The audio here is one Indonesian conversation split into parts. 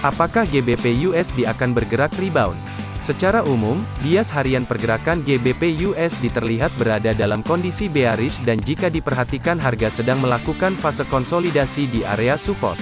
Apakah GBP USD akan bergerak rebound? Secara umum, bias harian pergerakan GBP USD terlihat berada dalam kondisi bearish dan jika diperhatikan harga sedang melakukan fase konsolidasi di area support.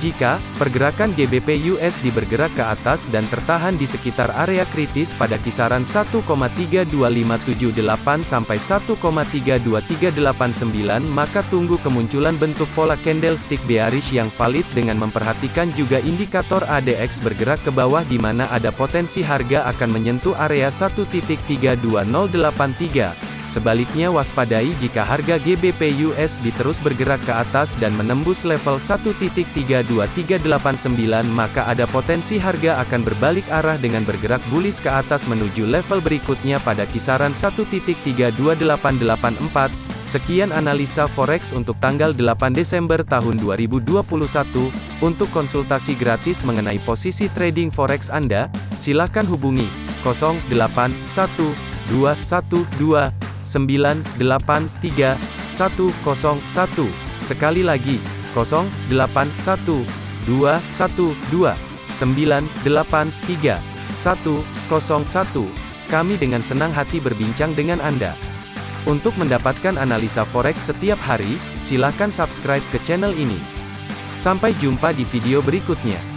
Jika pergerakan GBP USD bergerak ke atas dan tertahan di sekitar area kritis pada kisaran 1,32578 sampai 1,32389 maka tunggu kemunculan bentuk pola candlestick bearish yang valid dengan memperhatikan juga indikator ADX bergerak ke bawah di mana ada potensi harga akan menyentuh area 1.32083. Sebaliknya waspadai jika harga GBP USD terus bergerak ke atas dan menembus level 1.32389 maka ada potensi harga akan berbalik arah dengan bergerak bullish ke atas menuju level berikutnya pada kisaran 1.32884. Sekian analisa forex untuk tanggal 8 Desember tahun 2021. Untuk konsultasi gratis mengenai posisi trading forex Anda, silakan hubungi 081212 983 101. Sekali lagi, 081 212 983 101. Kami dengan senang hati berbincang dengan Anda. Untuk mendapatkan analisa forex setiap hari, silakan subscribe ke channel ini. Sampai jumpa di video berikutnya.